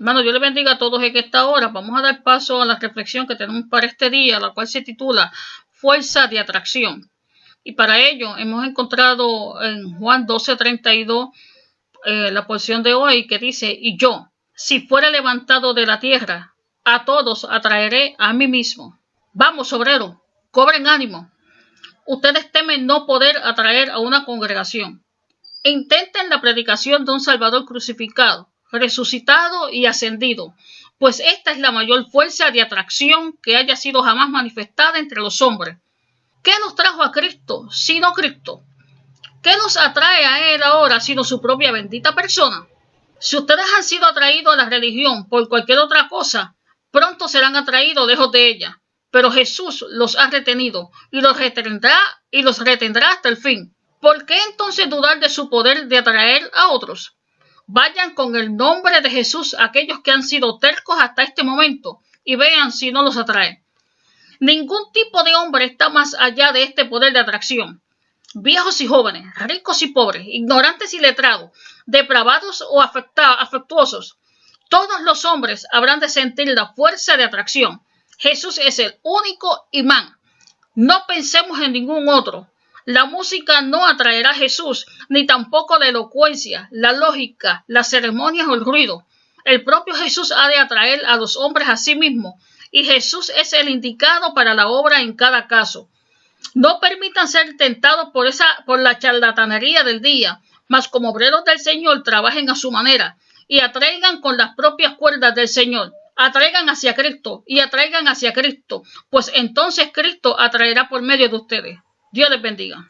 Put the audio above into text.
Hermano, Dios le bendiga a todos en esta hora. Vamos a dar paso a la reflexión que tenemos para este día, la cual se titula Fuerza de Atracción. Y para ello hemos encontrado en Juan 12:32 eh, la porción de hoy que dice, y yo, si fuera levantado de la tierra, a todos atraeré a mí mismo. Vamos, obrero, cobren ánimo. Ustedes temen no poder atraer a una congregación. Intenten la predicación de un Salvador crucificado resucitado y ascendido, pues esta es la mayor fuerza de atracción que haya sido jamás manifestada entre los hombres. ¿Qué nos trajo a Cristo sino Cristo? ¿Qué nos atrae a Él ahora sino su propia bendita persona? Si ustedes han sido atraídos a la religión por cualquier otra cosa, pronto serán atraídos lejos de ella. Pero Jesús los ha retenido y los retendrá y los retendrá hasta el fin. ¿Por qué entonces dudar de su poder de atraer a otros? Vayan con el nombre de Jesús aquellos que han sido tercos hasta este momento y vean si no los atrae. Ningún tipo de hombre está más allá de este poder de atracción. Viejos y jóvenes, ricos y pobres, ignorantes y letrados, depravados o afectuosos, todos los hombres habrán de sentir la fuerza de atracción. Jesús es el único imán. No pensemos en ningún otro. La música no atraerá a Jesús, ni tampoco la elocuencia, la lógica, las ceremonias o el ruido. El propio Jesús ha de atraer a los hombres a sí mismo, y Jesús es el indicado para la obra en cada caso. No permitan ser tentados por esa por la charlatanería del día, mas como obreros del Señor trabajen a su manera y atraigan con las propias cuerdas del Señor. Atraigan hacia Cristo y atraigan hacia Cristo, pues entonces Cristo atraerá por medio de ustedes. Dios les bendiga.